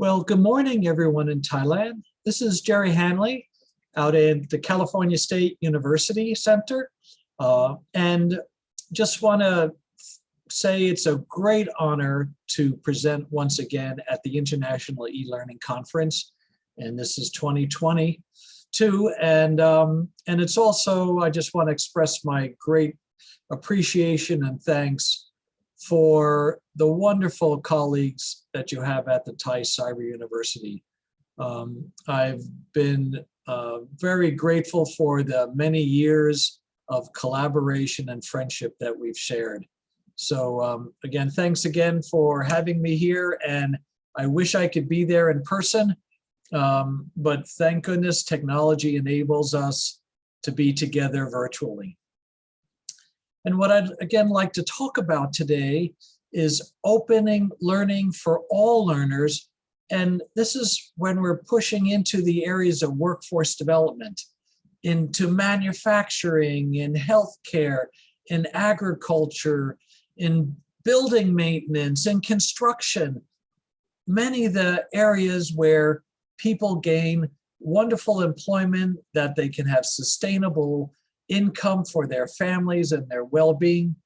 Well, good morning, everyone in Thailand. This is Gerry Hanley out at the California State University Center. Uh, and just want to say it's a great honor to present once again at the International E-Learning Conference. And this is 2022. And, um, and it's also, I just want to express my great appreciation and thanks for the wonderful colleagues that you have at the Thai Cyber University. Um, I've been uh, very grateful for the many years of collaboration and friendship that we've shared. So um, again, thanks again for having me here and I wish I could be there in person, um, but thank goodness technology enables us to be together virtually. And what I'd again like to talk about today is opening learning for all learners. And this is when we're pushing into the areas of workforce development, into manufacturing, in healthcare, in agriculture, in building maintenance, in construction, many of the areas where people gain wonderful employment that they can have sustainable income for their families and their well-being.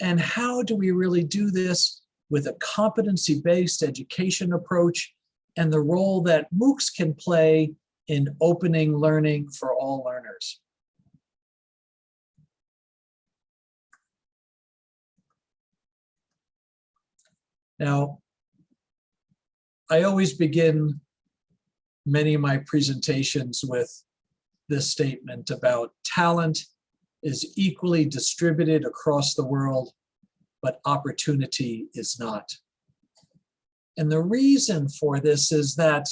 And how do we really do this with a competency-based education approach and the role that MOOCs can play in opening learning for all learners. Now, I always begin many of my presentations with this statement about talent is equally distributed across the world, but opportunity is not. And the reason for this is that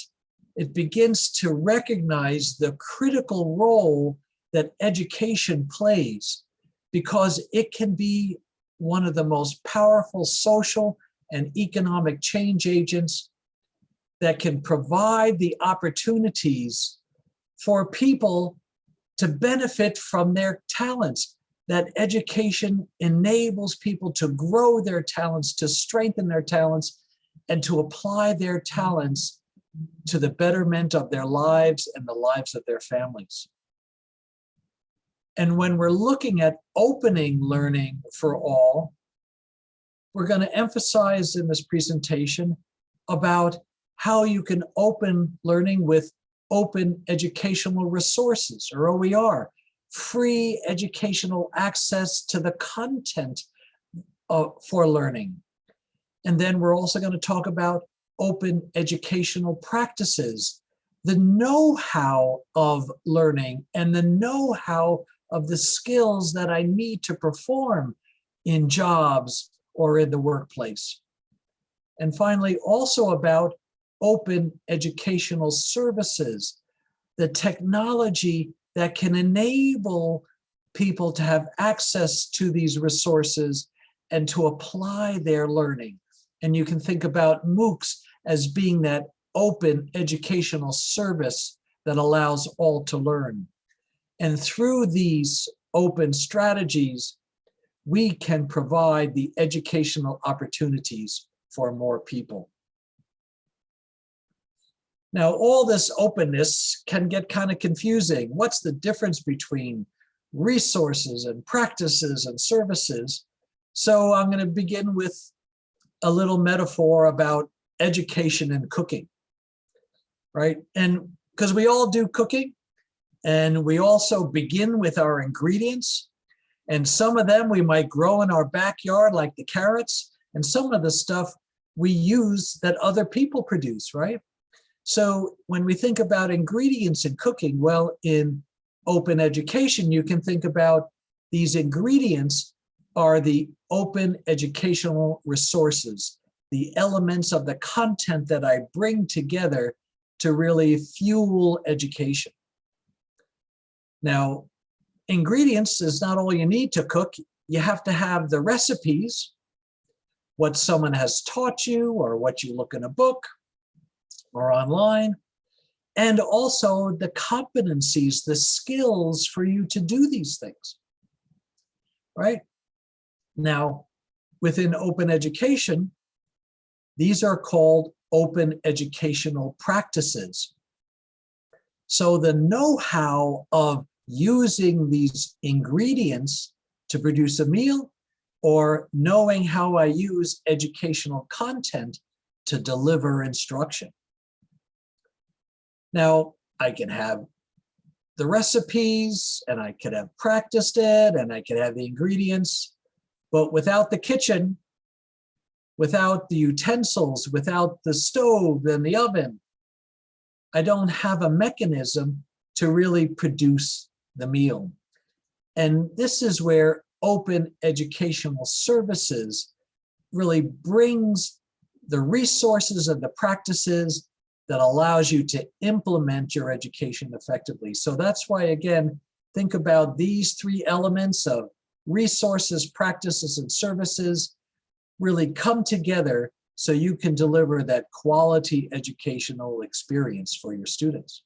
it begins to recognize the critical role that education plays because it can be one of the most powerful social and economic change agents that can provide the opportunities for people to benefit from their talents. That education enables people to grow their talents, to strengthen their talents, and to apply their talents to the betterment of their lives and the lives of their families. And when we're looking at opening learning for all, we're going to emphasize in this presentation about how you can open learning with open educational resources or OER, free educational access to the content uh, for learning. And then we're also going to talk about open educational practices, the know-how of learning and the know-how of the skills that I need to perform in jobs or in the workplace. And finally, also about open educational services, the technology that can enable people to have access to these resources and to apply their learning. And you can think about MOOCs as being that open educational service that allows all to learn. And through these open strategies, we can provide the educational opportunities for more people. Now, all this openness can get kind of confusing. What's the difference between resources and practices and services? So I'm going to begin with a little metaphor about education and cooking, right? And because we all do cooking, and we also begin with our ingredients, and some of them we might grow in our backyard, like the carrots, and some of the stuff we use that other people produce, right? So when we think about ingredients in cooking, well, in open education, you can think about these ingredients are the open educational resources, the elements of the content that I bring together to really fuel education. Now, ingredients is not all you need to cook. You have to have the recipes, what someone has taught you or what you look in a book, or online, and also the competencies, the skills for you to do these things, right? Now, within open education, these are called open educational practices. So the know-how of using these ingredients to produce a meal or knowing how I use educational content to deliver instruction. Now, I can have the recipes and I could have practiced it and I could have the ingredients, but without the kitchen, without the utensils, without the stove and the oven, I don't have a mechanism to really produce the meal. And this is where open educational services really brings the resources and the practices that allows you to implement your education effectively. So that's why, again, think about these three elements of resources, practices, and services really come together so you can deliver that quality educational experience for your students.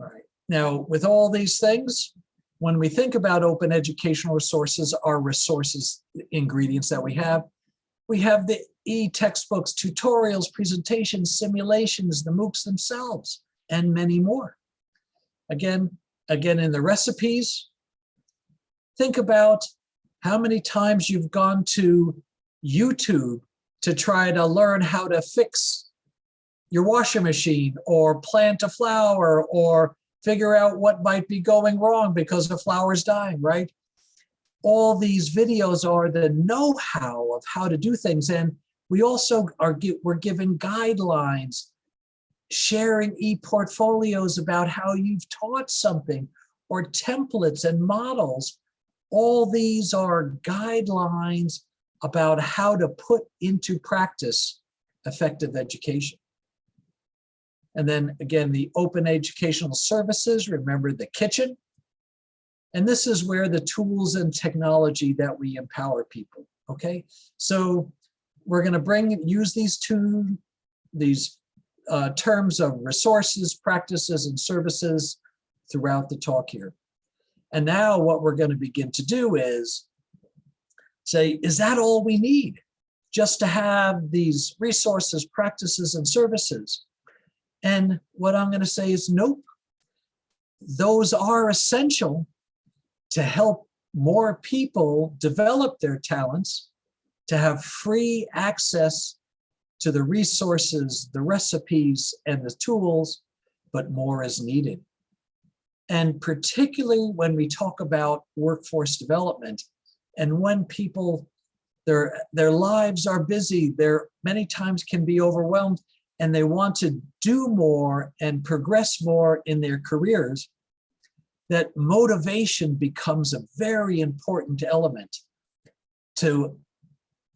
All right, now with all these things, when we think about open educational resources, our resources ingredients that we have, we have the e-textbooks, tutorials, presentations, simulations, the MOOCs themselves, and many more. Again, again in the recipes, think about how many times you've gone to YouTube to try to learn how to fix your washing machine or plant a flower or figure out what might be going wrong because the flower is dying, right? All these videos are the know-how of how to do things. And we also are we're given guidelines, sharing e-portfolios about how you've taught something or templates and models. All these are guidelines about how to put into practice effective education. And then again, the open educational services, remember the kitchen. And this is where the tools and technology that we empower people, okay? So we're gonna bring, use these two, these uh, terms of resources, practices, and services throughout the talk here. And now what we're gonna begin to do is say, is that all we need? Just to have these resources, practices, and services? And what I'm going to say is nope. Those are essential to help more people develop their talents, to have free access to the resources, the recipes, and the tools, but more is needed. And particularly when we talk about workforce development, and when people, their, their lives are busy, they're many times can be overwhelmed and they want to do more and progress more in their careers, that motivation becomes a very important element to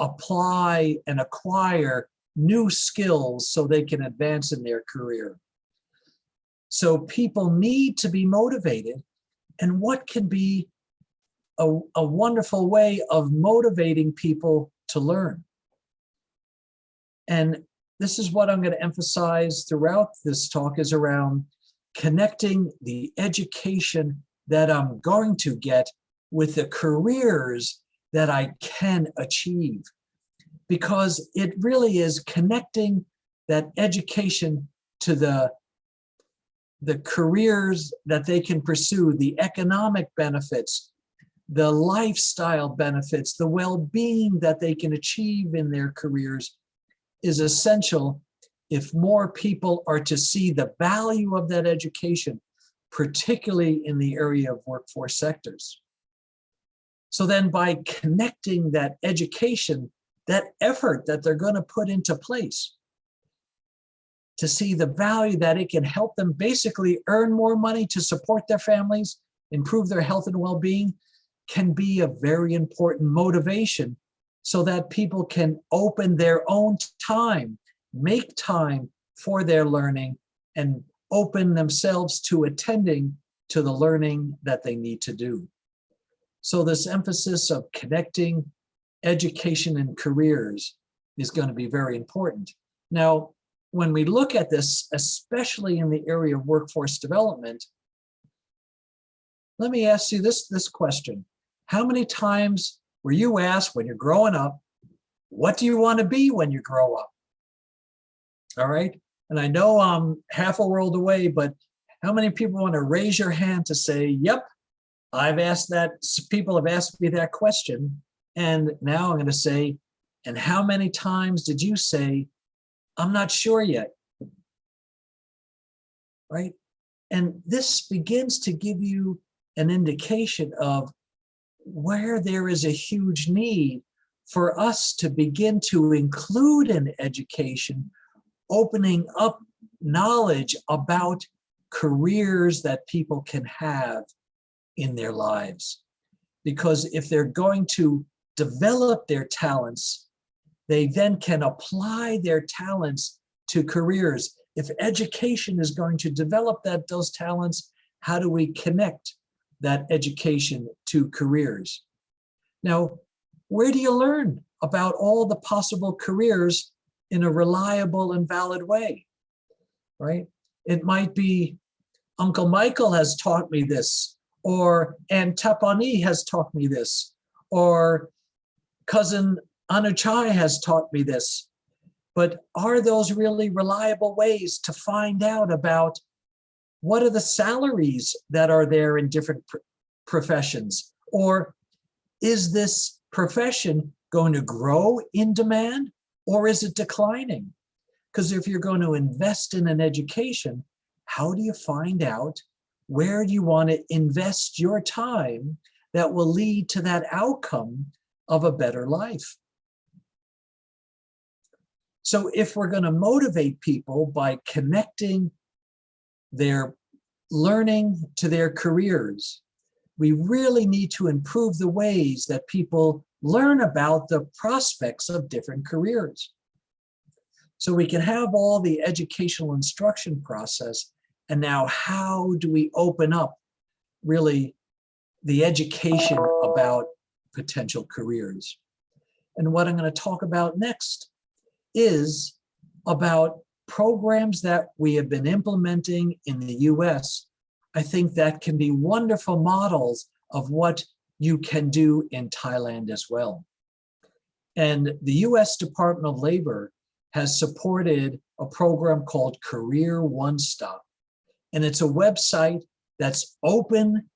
apply and acquire new skills so they can advance in their career. So people need to be motivated. And what can be a, a wonderful way of motivating people to learn. And this is what I'm going to emphasize throughout this talk is around connecting the education that I'm going to get with the careers that I can achieve. Because it really is connecting that education to the, the careers that they can pursue, the economic benefits, the lifestyle benefits, the well-being that they can achieve in their careers is essential if more people are to see the value of that education, particularly in the area of workforce sectors. So then by connecting that education, that effort that they're going to put into place to see the value that it can help them basically earn more money to support their families, improve their health and well-being, can be a very important motivation so that people can open their own time, make time for their learning and open themselves to attending to the learning that they need to do. So this emphasis of connecting education and careers is going to be very important. Now, when we look at this, especially in the area of workforce development, let me ask you this, this question. How many times were you asked when you're growing up, what do you want to be when you grow up? All right. And I know I'm half a world away, but how many people want to raise your hand to say, yep, I've asked that, people have asked me that question. And now I'm going to say, and how many times did you say, I'm not sure yet? Right? And this begins to give you an indication of where there is a huge need for us to begin to include in education, opening up knowledge about careers that people can have in their lives. Because if they're going to develop their talents, they then can apply their talents to careers. If education is going to develop that those talents, how do we connect that education to careers? Now, where do you learn about all the possible careers in a reliable and valid way, right? It might be Uncle Michael has taught me this, or Aunt Tapani has taught me this, or cousin Anuchai has taught me this. But are those really reliable ways to find out about what are the salaries that are there in different pr professions? Or is this profession going to grow in demand or is it declining? Because if you're going to invest in an education, how do you find out where do you want to invest your time that will lead to that outcome of a better life? So if we're going to motivate people by connecting their learning to their careers, we really need to improve the ways that people learn about the prospects of different careers. So we can have all the educational instruction process, and now how do we open up really the education about potential careers? And what I'm going to talk about next is about programs that we have been implementing in the US. I think that can be wonderful models of what you can do in Thailand as well. And the US Department of Labor has supported a program called Career One Stop. And it's a website that's open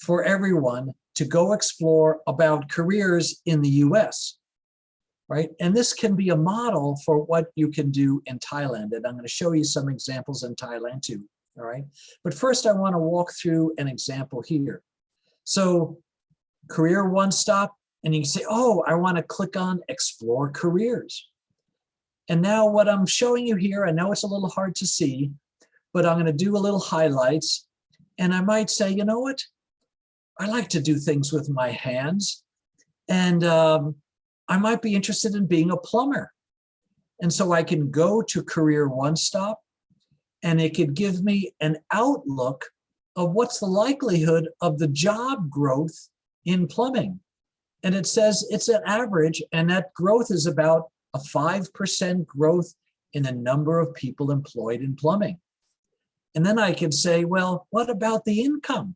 for everyone to go explore about careers in the US, right? And this can be a model for what you can do in Thailand. And I'm gonna show you some examples in Thailand too, all right? But first I wanna walk through an example here. So career one stop, and you can say, oh, I want to click on explore careers. And now what I'm showing you here, I know it's a little hard to see, but I'm going to do a little highlights. And I might say, you know what? I like to do things with my hands. And um, I might be interested in being a plumber. And so I can go to Career One Stop and it could give me an outlook of what's the likelihood of the job growth in plumbing. And it says it's an average and that growth is about a 5% growth in the number of people employed in plumbing. And then I can say, well, what about the income?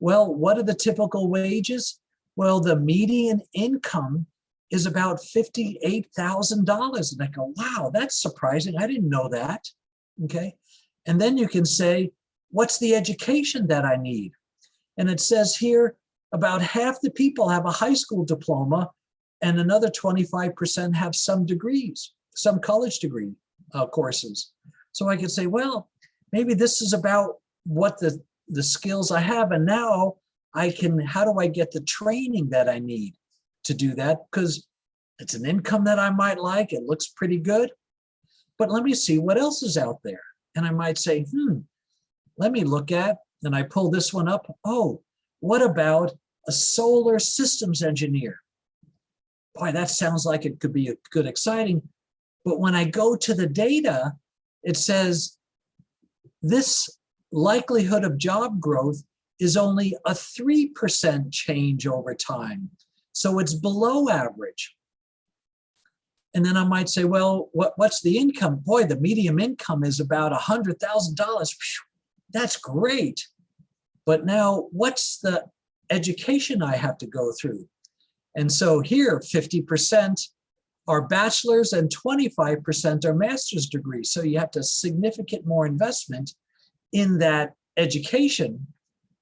Well, what are the typical wages? Well, the median income is about $58,000. And I go, wow, that's surprising. I didn't know that. Okay. And then you can say, what's the education that I need? And it says here, about half the people have a high school diploma and another 25% have some degrees, some college degree uh, courses. So I could say, well, maybe this is about what the, the skills I have. And now I can, how do I get the training that I need to do that? Because it's an income that I might like. It looks pretty good. But let me see what else is out there. And I might say, hmm, let me look at, and I pull this one up. Oh, what about a solar systems engineer. Boy, that sounds like it could be a good exciting. But when I go to the data, it says this likelihood of job growth is only a 3% change over time. So it's below average. And then I might say, well, what, what's the income? Boy, the medium income is about $100,000. That's great. But now what's the education I have to go through. And so here, 50% are bachelor's and 25% are master's degrees. So you have to significant more investment in that education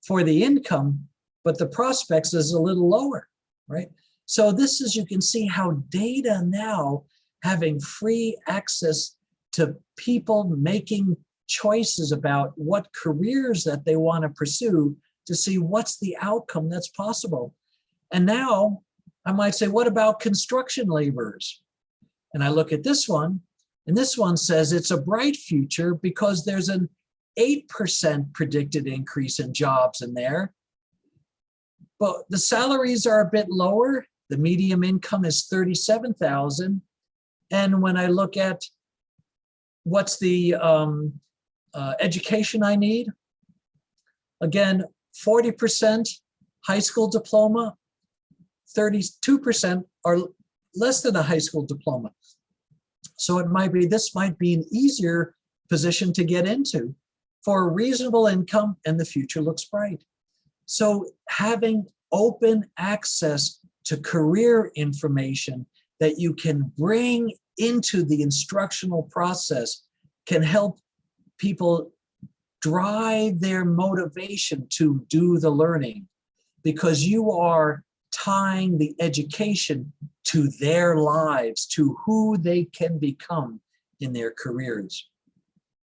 for the income, but the prospects is a little lower, right? So this is, you can see how data now having free access to people making choices about what careers that they want to pursue to see what's the outcome that's possible. And now I might say, what about construction laborers? And I look at this one, and this one says it's a bright future because there's an 8% predicted increase in jobs in there. But the salaries are a bit lower. The medium income is 37,000. And when I look at what's the um, uh, education I need, again, 40% high school diploma, 32% are less than a high school diploma. So it might be, this might be an easier position to get into for a reasonable income and the future looks bright. So having open access to career information that you can bring into the instructional process can help people drive their motivation to do the learning because you are tying the education to their lives, to who they can become in their careers.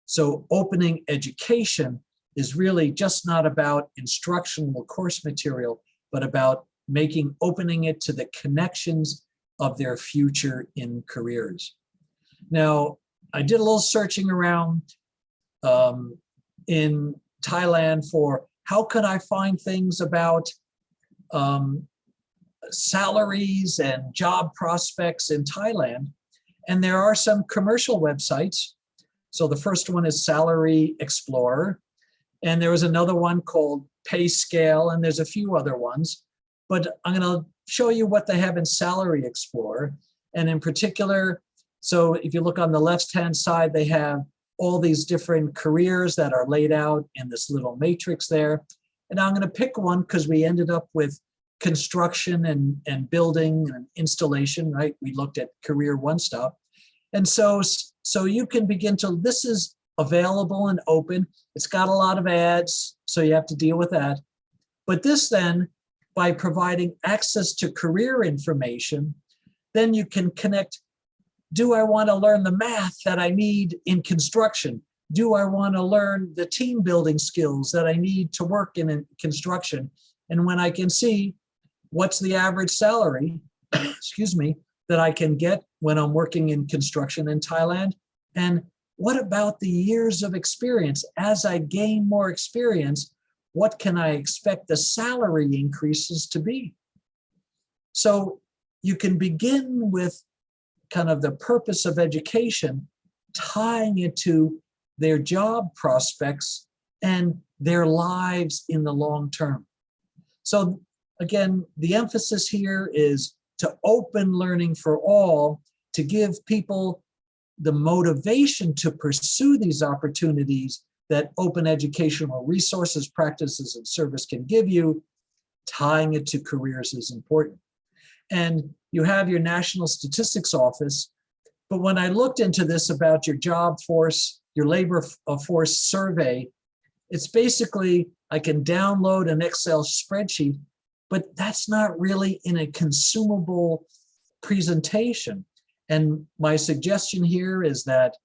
So opening education is really just not about instructional course material, but about making, opening it to the connections of their future in careers. Now, I did a little searching around um, in Thailand for how could I find things about um, salaries and job prospects in Thailand. And there are some commercial websites so the first one is Salary Explorer. And there was another one called Pay Scale, and there's a few other ones. But I'm going to show you what they have in Salary Explorer. And in particular, so if you look on the left-hand side, they have all these different careers that are laid out in this little matrix there. And I'm going to pick one because we ended up with construction and, and building and installation, right? We looked at career one stop. And so so you can begin to, this is available and open. It's got a lot of ads, so you have to deal with that. But this then, by providing access to career information, then you can connect, do I want to learn the math that I need in construction? Do I want to learn the team building skills that I need to work in construction? And when I can see what's the average salary, excuse me, that I can get when I'm working in construction in Thailand? And what about the years of experience? As I gain more experience, what can I expect the salary increases to be? So you can begin with kind of the purpose of education, tying it to their job prospects and their lives in the long term. So again, the emphasis here is to open learning for all, to give people the motivation to pursue these opportunities that open educational resources, practices, and service can give you, tying it to careers is important. And you have your National Statistics Office, but when I looked into this about your job force, your labor uh, force survey, it's basically, I can download an Excel spreadsheet, but that's not really in a consumable presentation. And my suggestion here is that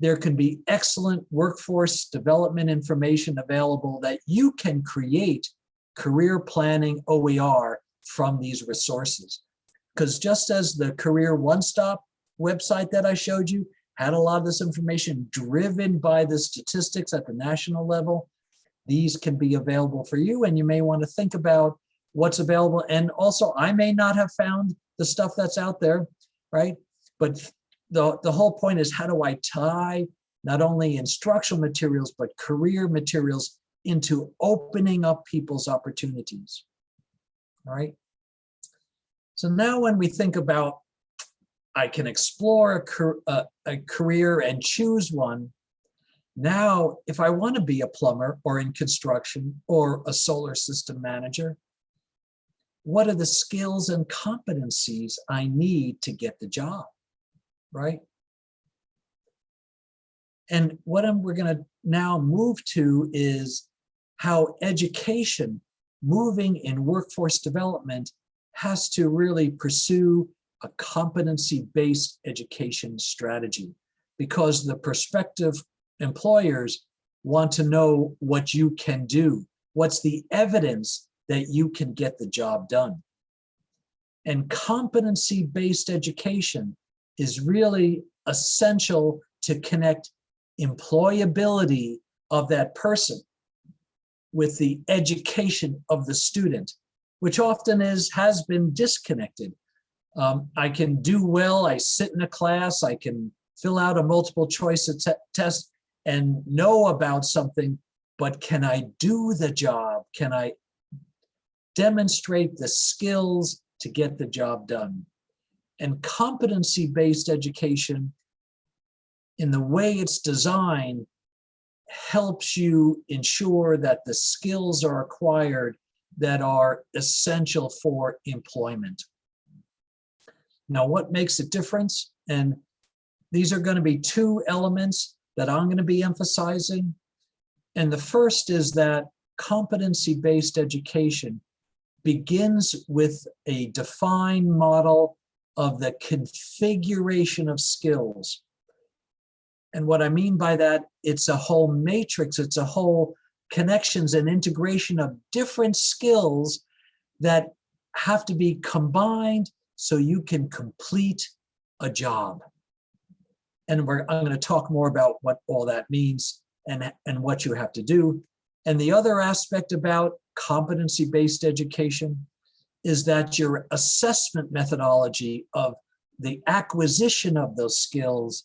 there can be excellent workforce development information available that you can create career planning OER from these resources. Because just as the Career One Stop website that I showed you had a lot of this information driven by the statistics at the national level, these can be available for you and you may want to think about what's available. And also I may not have found the stuff that's out there right? But the, the whole point is how do I tie not only instructional materials, but career materials into opening up people's opportunities, all right? So now when we think about, I can explore a, a, a career and choose one, now, if I want to be a plumber or in construction or a solar system manager, what are the skills and competencies I need to get the job, right? And what I'm, we're going to now move to is how education moving in workforce development has to really pursue a competency-based education strategy because the prospective employers want to know what you can do. What's the evidence that you can get the job done? And competency-based education is really essential to connect employability of that person with the education of the student, which often is has been disconnected. Um, I can do well, I sit in a class, I can fill out a multiple choice test and know about something, but can I do the job? Can I demonstrate the skills to get the job done? And competency-based education, in the way it's designed, helps you ensure that the skills are acquired that are essential for employment. Now, what makes a difference? And these are going to be two elements that I'm going to be emphasizing. And the first is that competency-based education begins with a defined model of the configuration of skills and what I mean by that, it's a whole matrix, it's a whole connections and integration of different skills that have to be combined so you can complete a job. And we're, I'm going to talk more about what all that means and, and what you have to do. And the other aspect about competency-based education is that your assessment methodology of the acquisition of those skills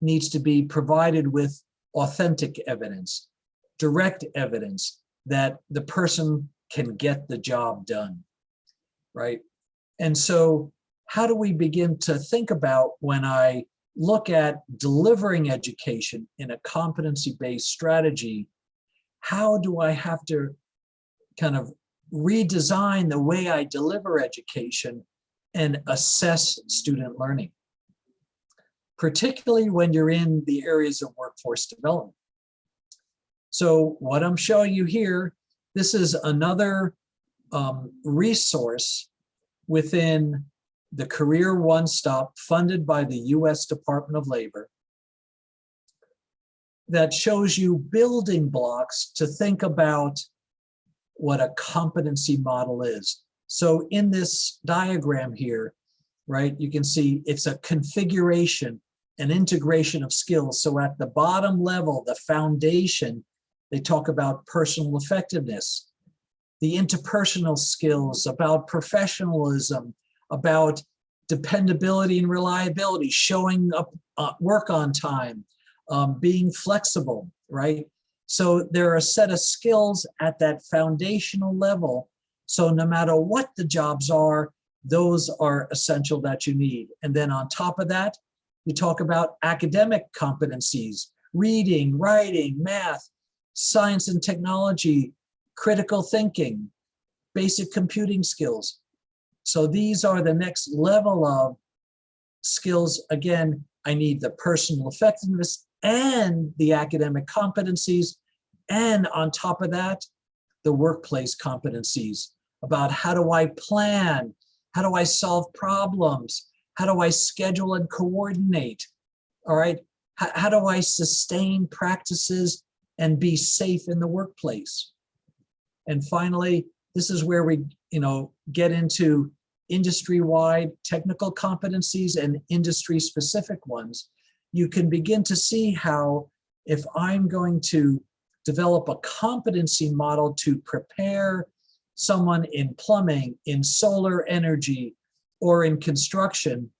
needs to be provided with authentic evidence, direct evidence that the person can get the job done, right? And so how do we begin to think about when I look at delivering education in a competency-based strategy, how do I have to kind of redesign the way I deliver education and assess student learning? particularly when you're in the areas of workforce development. So what I'm showing you here, this is another um, resource within the Career One Stop funded by the US Department of Labor that shows you building blocks to think about what a competency model is. So in this diagram here, right, you can see it's a configuration an integration of skills. So at the bottom level, the foundation, they talk about personal effectiveness, the interpersonal skills, about professionalism, about dependability and reliability, showing up uh, work on time, um, being flexible, right? So there are a set of skills at that foundational level. So no matter what the jobs are, those are essential that you need. And then on top of that, you talk about academic competencies, reading, writing, math, science and technology, critical thinking, basic computing skills. So these are the next level of skills. Again, I need the personal effectiveness and the academic competencies. And on top of that, the workplace competencies about how do I plan? How do I solve problems? How do I schedule and coordinate? All right. How, how do I sustain practices and be safe in the workplace? And finally, this is where we, you know, get into industry-wide technical competencies and industry-specific ones. You can begin to see how if I'm going to develop a competency model to prepare someone in plumbing, in solar energy, or in construction,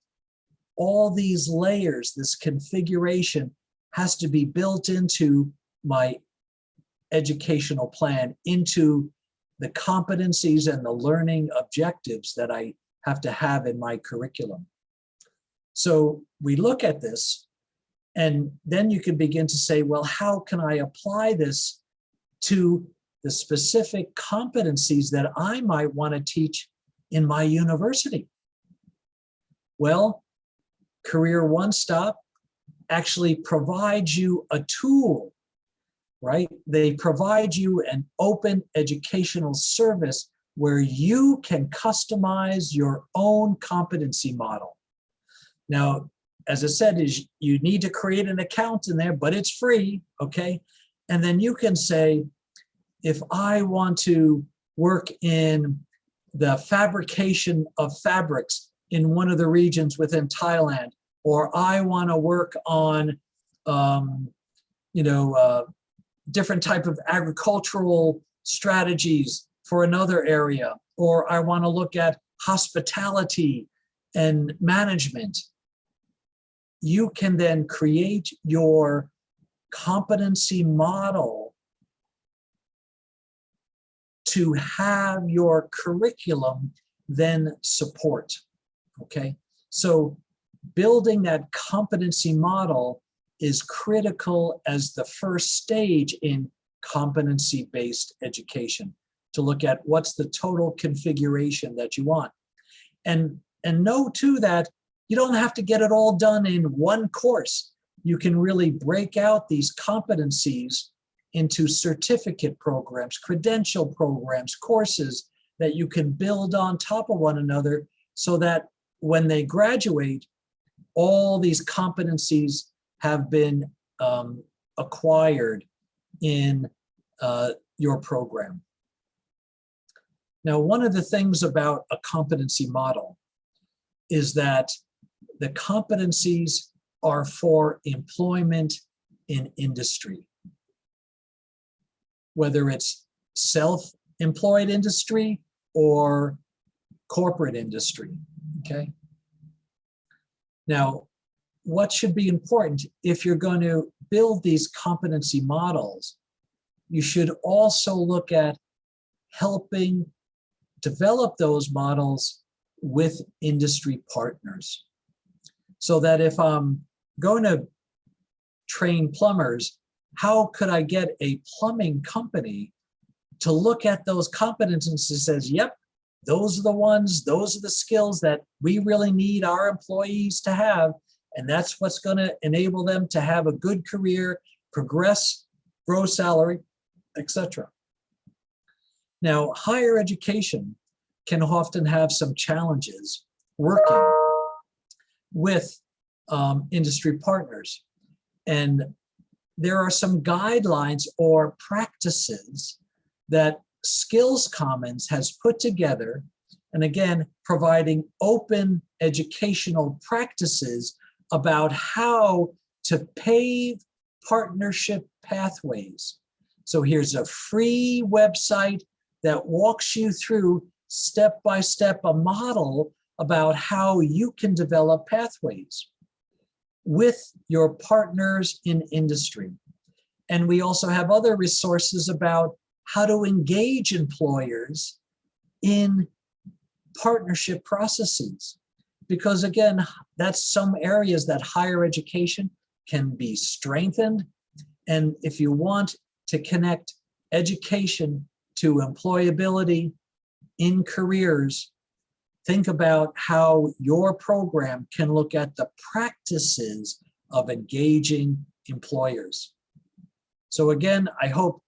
all these layers, this configuration has to be built into my educational plan, into the competencies and the learning objectives that I have to have in my curriculum. So we look at this and then you can begin to say, well, how can I apply this to the specific competencies that I might want to teach in my university? Well, Career One Stop actually provides you a tool, right? They provide you an open educational service where you can customize your own competency model. Now, as I said, is you need to create an account in there, but it's free, okay? And then you can say, if I want to work in the fabrication of fabrics in one of the regions within Thailand, or I want to work on, um, you know, uh, different type of agricultural strategies for another area, or I want to look at hospitality and management. You can then create your competency model to have your curriculum then support, okay? So building that competency model is critical as the first stage in competency-based education to look at what's the total configuration that you want. And, and know too that you don't have to get it all done in one course. You can really break out these competencies into certificate programs, credential programs, courses that you can build on top of one another so that when they graduate, all these competencies have been um, acquired in uh, your program. Now, one of the things about a competency model is that the competencies are for employment in industry. Whether it's self-employed industry or corporate industry, okay? Now, what should be important if you're going to build these competency models, you should also look at helping develop those models with industry partners. So that if I'm going to train plumbers, how could I get a plumbing company to look at those competencies and says, yep, those are the ones, those are the skills that we really need our employees to have. And that's what's going to enable them to have a good career, progress, grow salary, etc. Now, higher education can often have some challenges working with um, industry partners. And there are some guidelines or practices that Skills Commons has put together, and again, providing open educational practices about how to pave partnership pathways. So here's a free website that walks you through step by step a model about how you can develop pathways with your partners in industry. And we also have other resources about how to engage employers in partnership processes. Because again, that's some areas that higher education can be strengthened. And if you want to connect education to employability in careers, think about how your program can look at the practices of engaging employers. So again, I hope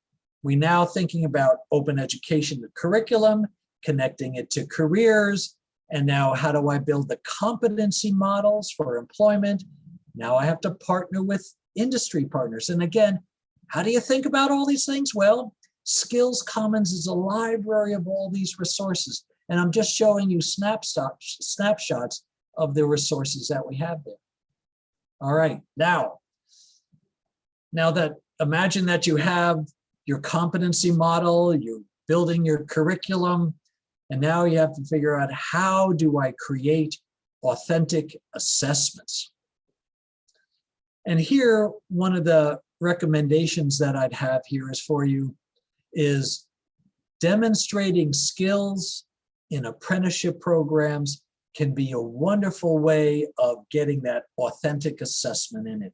we now thinking about open education the curriculum, connecting it to careers, and now how do I build the competency models for employment? Now I have to partner with industry partners. And again, how do you think about all these things? Well, Skills Commons is a library of all these resources. And I'm just showing you snapshots, snapshots of the resources that we have there. All right, now, now that imagine that you have your competency model, you're building your curriculum, and now you have to figure out how do I create authentic assessments? And here, one of the recommendations that I'd have here is for you is demonstrating skills in apprenticeship programs can be a wonderful way of getting that authentic assessment in it.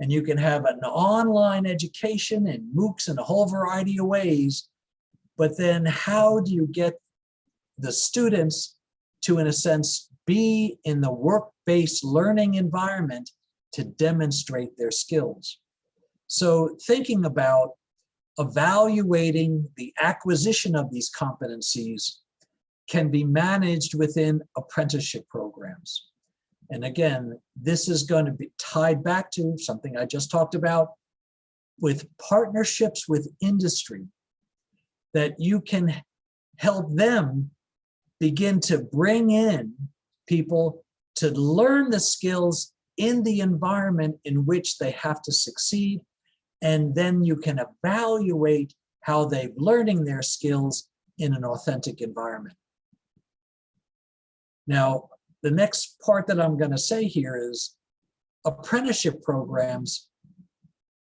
And you can have an online education and MOOCs in a whole variety of ways. But then how do you get the students to, in a sense, be in the work-based learning environment to demonstrate their skills. So thinking about evaluating the acquisition of these competencies can be managed within apprenticeship programs. And again, this is going to be tied back to something I just talked about with partnerships with industry that you can help them begin to bring in people to learn the skills in the environment in which they have to succeed. And then you can evaluate how they're learning their skills in an authentic environment. Now, the next part that I'm going to say here is apprenticeship programs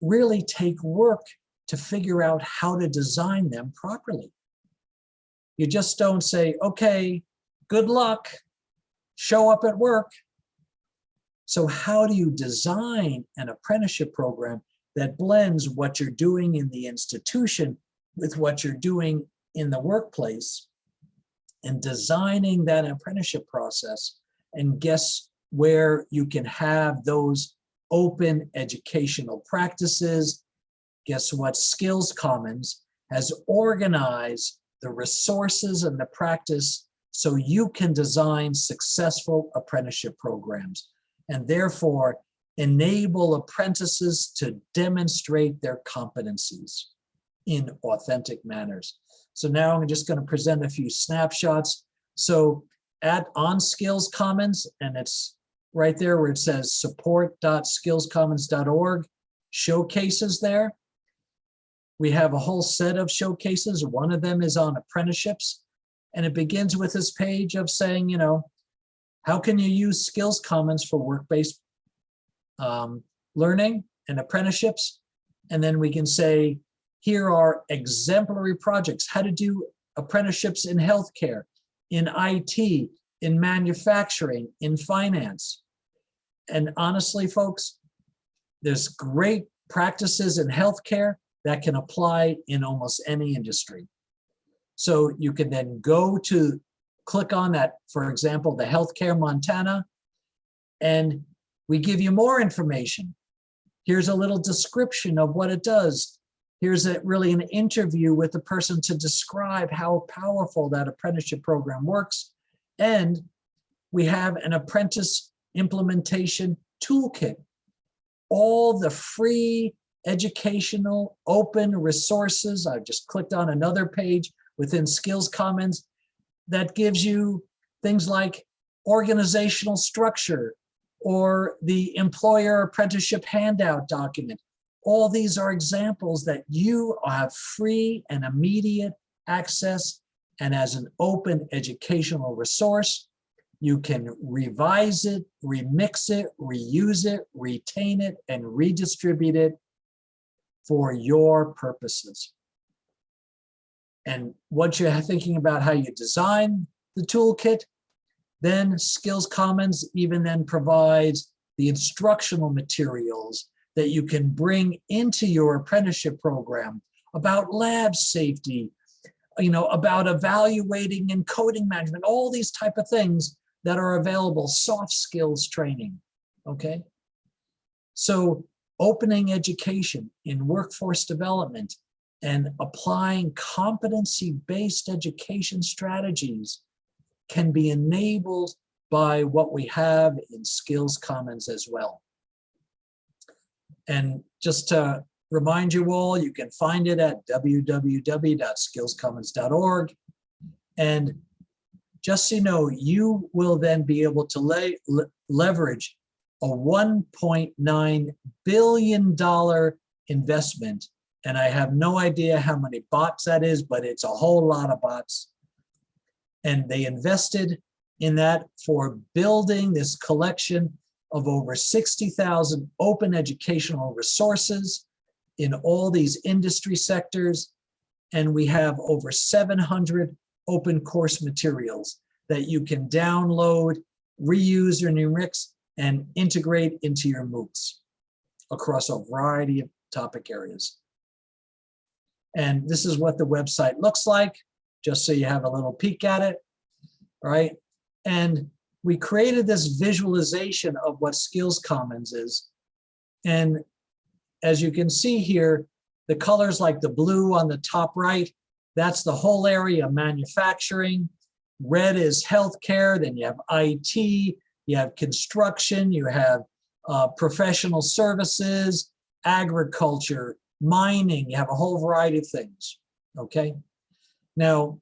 really take work to figure out how to design them properly. You just don't say, okay, good luck, show up at work. So how do you design an apprenticeship program that blends what you're doing in the institution with what you're doing in the workplace and designing that apprenticeship process and guess where you can have those open educational practices. Guess what Skills Commons has organized the resources and the practice so you can design successful apprenticeship programs and therefore enable apprentices to demonstrate their competencies in authentic manners. So now I'm just going to present a few snapshots. So at on Skills Commons, and it's right there where it says support.skillscommons.org, showcases there. We have a whole set of showcases. One of them is on apprenticeships. And it begins with this page of saying, you know, how can you use Skills Commons for work-based um, learning and apprenticeships? And then we can say, here are exemplary projects, how to do apprenticeships in healthcare, in IT, in manufacturing, in finance. And honestly, folks, there's great practices in healthcare that can apply in almost any industry. So you can then go to click on that, for example, the Healthcare Montana, and we give you more information. Here's a little description of what it does. Here's a, really an interview with the person to describe how powerful that apprenticeship program works. And we have an apprentice implementation toolkit. All the free educational open resources. I've just clicked on another page within Skills Commons that gives you things like organizational structure or the employer apprenticeship handout document. All these are examples that you have free and immediate access and as an open educational resource, you can revise it, remix it, reuse it, retain it, and redistribute it for your purposes. And once you're thinking about how you design the toolkit, then Skills Commons even then provides the instructional materials that you can bring into your apprenticeship program about lab safety, you know, about evaluating and coding management, all these type of things that are available, soft skills training, okay? So opening education in workforce development and applying competency-based education strategies can be enabled by what we have in Skills Commons as well. And just to remind you all, you can find it at www.skillscommons.org. And just so you know, you will then be able to lay, leverage a $1.9 billion investment. And I have no idea how many bahts that is, but it's a whole lot of bahts. And they invested in that for building this collection of over 60,000 open educational resources in all these industry sectors. And we have over 700 open course materials that you can download, reuse or remix and integrate into your MOOCs across a variety of topic areas. And this is what the website looks like, just so you have a little peek at it, right? And we created this visualization of what Skills Commons is. And as you can see here, the colors like the blue on the top right, that's the whole area of manufacturing. Red is healthcare, then you have IT, you have construction, you have uh, professional services, agriculture, mining, you have a whole variety of things, okay? Now,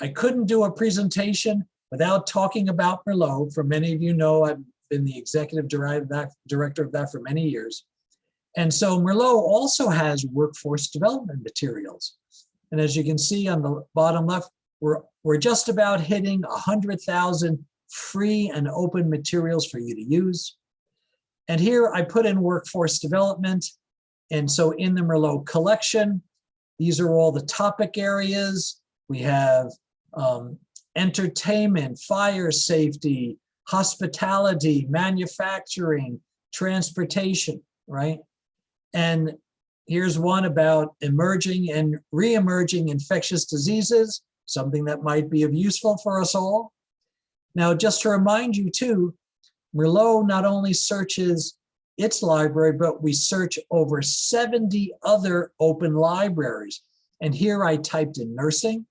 I couldn't do a presentation without talking about Merlot. For many of you know, I've been the executive director of that for many years. And so Merlot also has workforce development materials. And as you can see on the bottom left, we're, we're just about hitting 100,000 free and open materials for you to use. And here I put in workforce development. And so in the Merlot collection, these are all the topic areas. We have um, entertainment, fire safety, hospitality, manufacturing, transportation, right? And here's one about emerging and re-emerging infectious diseases, something that might be of useful for us all. Now, just to remind you too, Merlot not only searches its library, but we search over 70 other open libraries. And here I typed in nursing.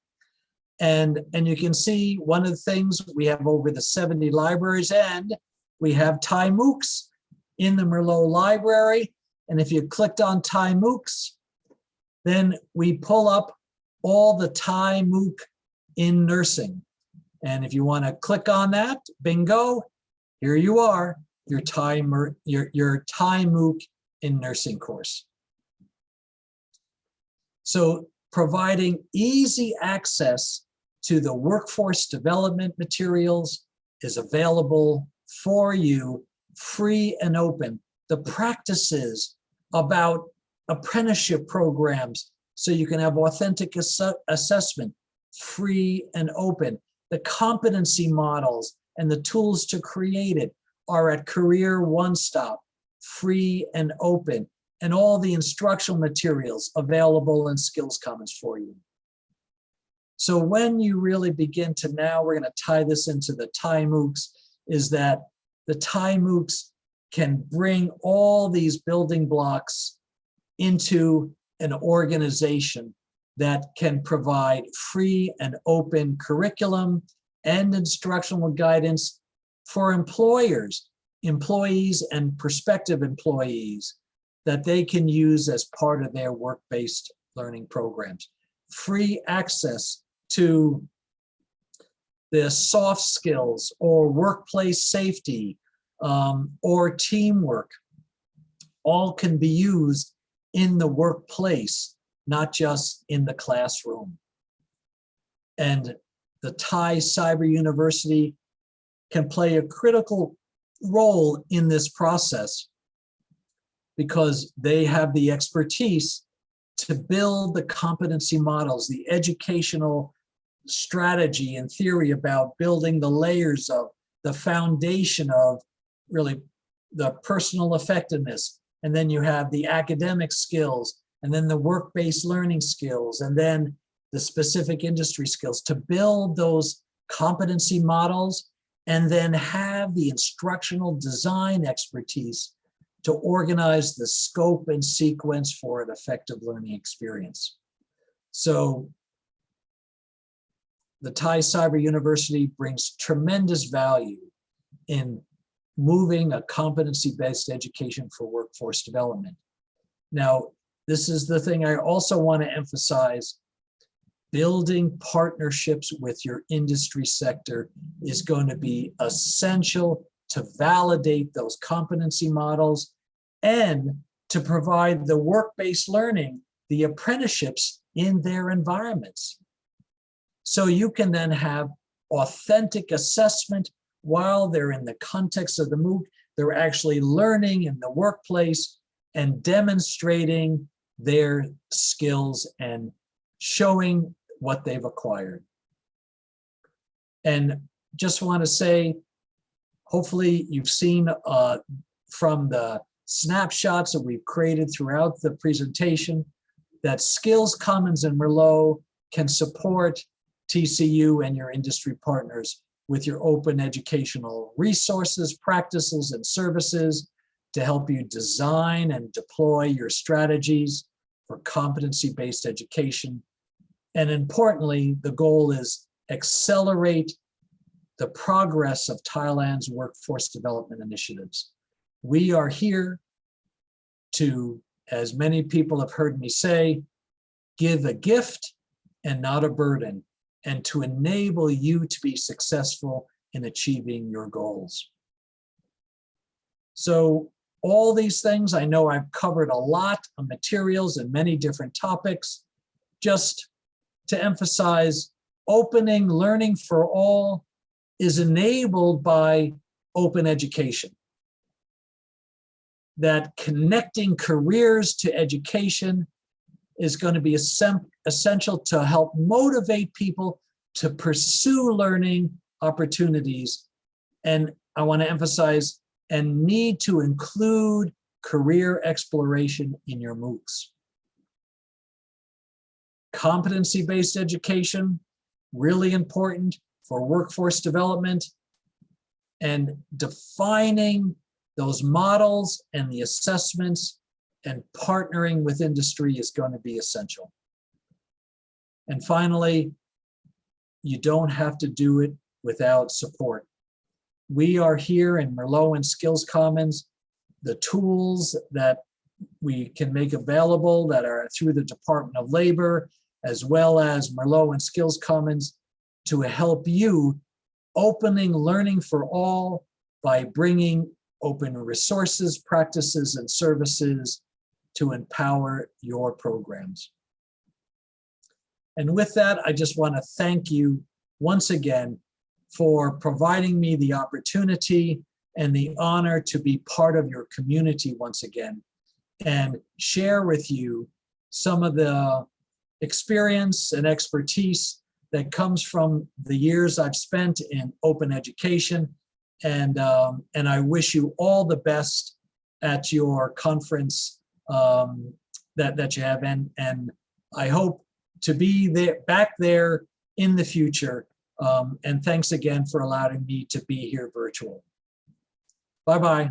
And, and you can see one of the things we have over the 70 libraries and we have Thai MOOCs in the Merlot library. And if you clicked on Thai MOOCs, then we pull up all the Thai MOOC in nursing. And if you want to click on that, bingo, here you are, your Thai, your, your Thai MOOC in nursing course. So providing easy access to the workforce development materials is available for you free and open. The practices about apprenticeship programs so you can have authentic ass assessment, free and open. The competency models and the tools to create it are at Career One Stop, free and open, and all the instructional materials available in Skills Commons for you. So when you really begin to now, we're going to tie this into the Thai MOOCs, is that the Thai MOOCs can bring all these building blocks into an organization that can provide free and open curriculum and instructional guidance for employers, employees and prospective employees that they can use as part of their work-based learning programs. Free access to the soft skills or workplace safety um, or teamwork all can be used in the workplace, not just in the classroom. And the Thai Cyber University can play a critical role in this process because they have the expertise to build the competency models, the educational strategy and theory about building the layers of the foundation of really the personal effectiveness. And then you have the academic skills and then the work-based learning skills and then the specific industry skills to build those competency models and then have the instructional design expertise to organize the scope and sequence for an effective learning experience. So the Thai Cyber University brings tremendous value in moving a competency-based education for workforce development. Now, this is the thing I also want to emphasize. Building partnerships with your industry sector is going to be essential to validate those competency models and to provide the work-based learning, the apprenticeships in their environments. So you can then have authentic assessment while they're in the context of the MOOC, they're actually learning in the workplace and demonstrating their skills and showing what they've acquired. And just want to say, hopefully you've seen uh, from the snapshots that we've created throughout the presentation that Skills Commons and Merlot can support TCU and your industry partners with your open educational resources, practices, and services to help you design and deploy your strategies for competency-based education. And importantly, the goal is accelerate the progress of Thailand's workforce development initiatives. We are here to, as many people have heard me say, give a gift and not a burden, and to enable you to be successful in achieving your goals. So all these things, I know I've covered a lot of materials and many different topics, just to emphasize opening learning for all is enabled by open education. That connecting careers to education is going to be essential to help motivate people to pursue learning opportunities. And I want to emphasize and need to include career exploration in your MOOCs. Competency-based education, really important for workforce development and defining those models and the assessments and partnering with industry is going to be essential. And finally, you don't have to do it without support. We are here in Merlot and Skills Commons. The tools that we can make available that are through the Department of Labor, as well as Merlot and Skills Commons to help you opening learning for all by bringing open resources, practices, and services to empower your programs. And with that, I just want to thank you once again for providing me the opportunity and the honor to be part of your community once again and share with you some of the experience and expertise that comes from the years I've spent in open education. And, um, and I wish you all the best at your conference um, that, that you have. And, and I hope to be there back there in the future. Um, and thanks again for allowing me to be here virtual. Bye-bye.